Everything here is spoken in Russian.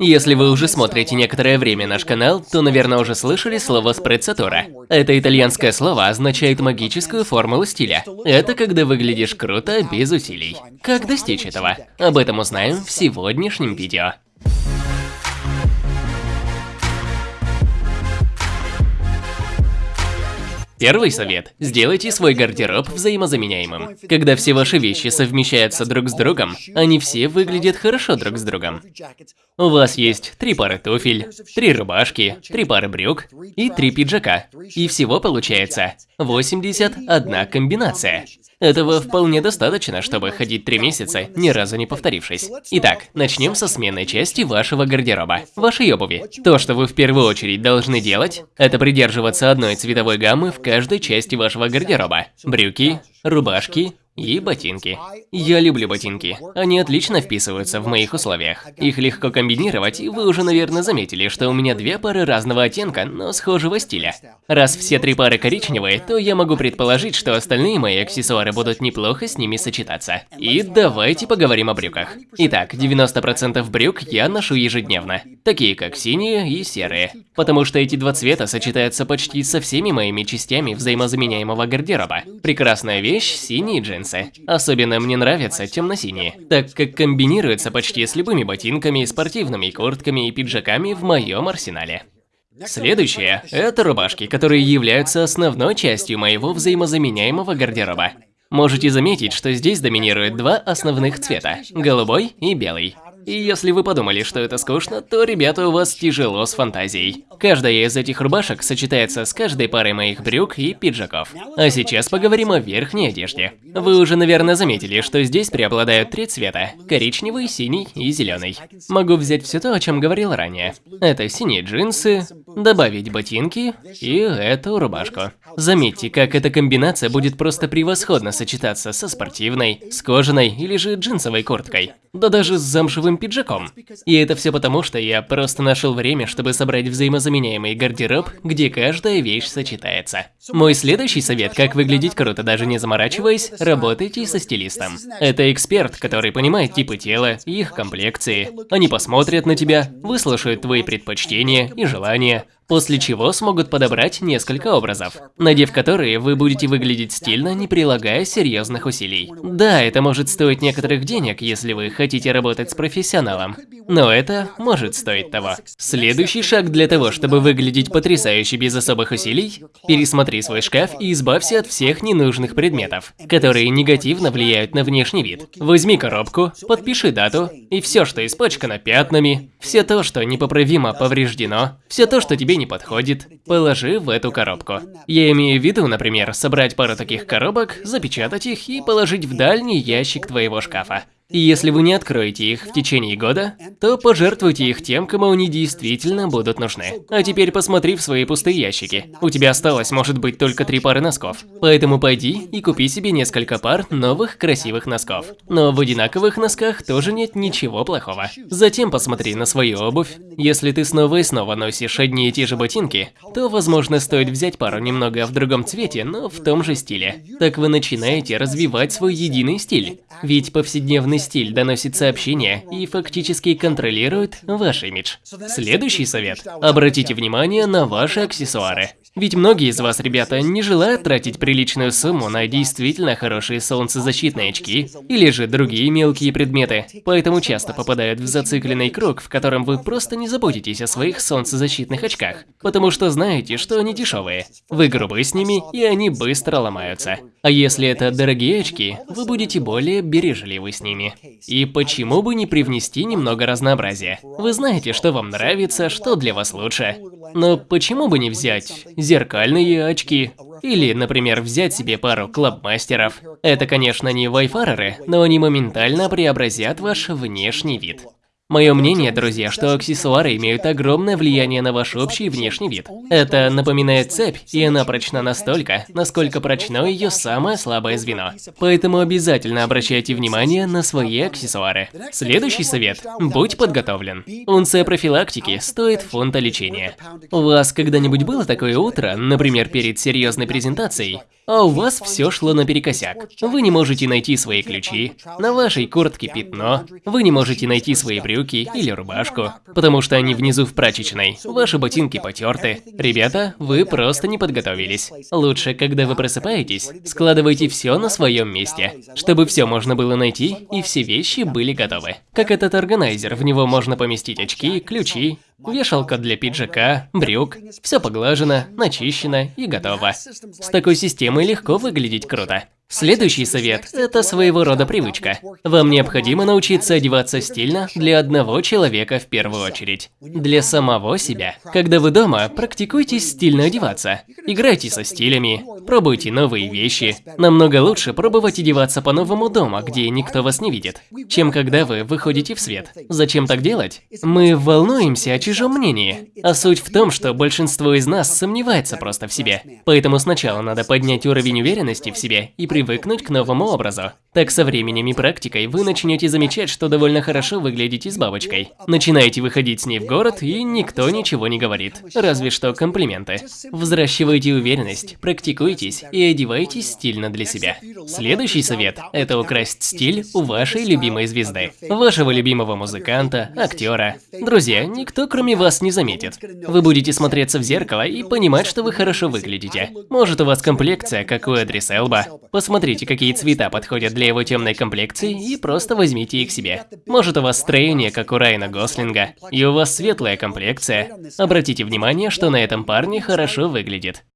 Если вы уже смотрите некоторое время наш канал, то, наверное, уже слышали слово спрецатура. Это итальянское слово означает магическую формулу стиля. Это когда выглядишь круто без усилий. Как достичь этого? Об этом узнаем в сегодняшнем видео. Первый совет – сделайте свой гардероб взаимозаменяемым. Когда все ваши вещи совмещаются друг с другом, они все выглядят хорошо друг с другом. У вас есть три пары туфель, три рубашки, три пары брюк и три пиджака. И всего получается 81 комбинация. Этого вполне достаточно, чтобы ходить три месяца, ни разу не повторившись. Итак, начнем со сменной части вашего гардероба, вашей обуви. То, что вы в первую очередь должны делать, это придерживаться одной цветовой гаммы в каждой части вашего гардероба. Брюки, рубашки, и ботинки. Я люблю ботинки. Они отлично вписываются в моих условиях. Их легко комбинировать, и вы уже, наверное, заметили, что у меня две пары разного оттенка, но схожего стиля. Раз все три пары коричневые, то я могу предположить, что остальные мои аксессуары будут неплохо с ними сочетаться. И давайте поговорим о брюках. Итак, 90% брюк я ношу ежедневно, такие как синие и серые. Потому что эти два цвета сочетаются почти со всеми моими частями взаимозаменяемого гардероба. Прекрасная вещь – синие джинсы джинсы. Особенно мне нравятся темно-синие, так как комбинируются почти с любыми ботинками, спортивными куртками и пиджаками в моем арсенале. Следующее – это рубашки, которые являются основной частью моего взаимозаменяемого гардероба. Можете заметить, что здесь доминируют два основных цвета – голубой и белый. И если вы подумали, что это скучно, то, ребята, у вас тяжело с фантазией. Каждая из этих рубашек сочетается с каждой парой моих брюк и пиджаков. А сейчас поговорим о верхней одежде. Вы уже, наверное, заметили, что здесь преобладают три цвета – коричневый, синий и зеленый. Могу взять все то, о чем говорил ранее. Это синие джинсы, добавить ботинки и эту рубашку. Заметьте, как эта комбинация будет просто превосходно сочетаться со спортивной, с кожаной или же джинсовой курткой. Да даже с замшевым пиджаком. И это все потому, что я просто нашел время, чтобы собрать взаимозаменяемый гардероб, где каждая вещь сочетается. Мой следующий совет, как выглядеть круто, даже не заморачиваясь, работайте со стилистом. Это эксперт, который понимает типы тела их комплекции. Они посмотрят на тебя, выслушают твои предпочтения и желания, после чего смогут подобрать несколько образов, надев которые вы будете выглядеть стильно, не прилагая серьезных усилий. Да, это может стоить некоторых денег, если вы хотите работать с профессионалом, но это может стоить того. Следующий шаг для того, чтобы выглядеть потрясающе без особых усилий – пересмотри свой шкаф и избавься от всех ненужных предметов, которые негативно влияют на внешний вид. Возьми коробку, подпиши дату, и все, что испачкано пятнами, все то, что непоправимо повреждено, все то, что тебе не подходит, положи в эту коробку. Я имею в виду, например, собрать пару таких коробок, запечатать их и положить в дальний ящик твоего шкафа. И если вы не откроете их в течение года, то пожертвуйте их тем, кому они действительно будут нужны. А теперь посмотри в свои пустые ящики. У тебя осталось, может быть, только три пары носков. Поэтому пойди и купи себе несколько пар новых красивых носков. Но в одинаковых носках тоже нет ничего плохого. Затем посмотри на свою обувь. Если ты снова и снова носишь одни и те же ботинки, то, возможно, стоит взять пару немного в другом цвете, но в том же стиле. Так вы начинаете развивать свой единый стиль. Ведь повседневный Подобный стиль доносит сообщения и фактически контролирует ваш имидж. Следующий совет. Обратите внимание на ваши аксессуары. Ведь многие из вас, ребята, не желают тратить приличную сумму на действительно хорошие солнцезащитные очки или же другие мелкие предметы, поэтому часто попадают в зацикленный круг, в котором вы просто не заботитесь о своих солнцезащитных очках, потому что знаете, что они дешевые. Вы грубы с ними, и они быстро ломаются. А если это дорогие очки, вы будете более бережливы с ними. И почему бы не привнести немного разнообразия? Вы знаете, что вам нравится, что для вас лучше. Но почему бы не взять зеркальные очки? Или, например, взять себе пару клабмастеров. Это, конечно, не вайфареры, но они моментально преобразят ваш внешний вид. Мое мнение, друзья, что аксессуары имеют огромное влияние на ваш общий внешний вид. Это напоминает цепь, и она прочна настолько, насколько прочно ее самое слабое звено. Поэтому обязательно обращайте внимание на свои аксессуары. Следующий совет – будь подготовлен. Унция профилактики стоит фунта лечения. У вас когда-нибудь было такое утро, например, перед серьезной презентацией, а у вас все шло наперекосяк. Вы не можете найти свои ключи, на вашей куртке пятно, вы не можете найти свои брюки или рубашку, потому что они внизу в прачечной, ваши ботинки потерты. Ребята, вы просто не подготовились. Лучше, когда вы просыпаетесь, складывайте все на своем месте, чтобы все можно было найти и все вещи были готовы. Как этот органайзер, в него можно поместить очки, ключи, Вешалка для пиджака, брюк, все поглажено, начищено и готово. С такой системой легко выглядеть круто. Следующий совет – это своего рода привычка. Вам необходимо научиться одеваться стильно для одного человека в первую очередь. Для самого себя. Когда вы дома, практикуйтесь стильно одеваться. Играйте со стилями, пробуйте новые вещи. Намного лучше пробовать одеваться по-новому дома, где никто вас не видит, чем когда вы выходите в свет. Зачем так делать? Мы волнуемся о чужом мнении. А суть в том, что большинство из нас сомневается просто в себе. Поэтому сначала надо поднять уровень уверенности в себе и привыкнуть к новому образу. Так со временем и практикой вы начнете замечать, что довольно хорошо выглядите с бабочкой. Начинаете выходить с ней в город, и никто ничего не говорит. Разве что комплименты. Взращивайте уверенность, практикуйтесь и одевайтесь стильно для себя. Следующий совет – это украсть стиль у вашей любимой звезды. Вашего любимого музыканта, актера. Друзья, никто кроме вас не заметит. Вы будете смотреться в зеркало и понимать, что вы хорошо выглядите. Может у вас комплекция, как у Эдрис Элба. Посмотрите, какие цвета подходят для его темной комплекции и просто возьмите их себе. Может у вас строение, как у Райана Гослинга, и у вас светлая комплекция. Обратите внимание, что на этом парне хорошо выглядит.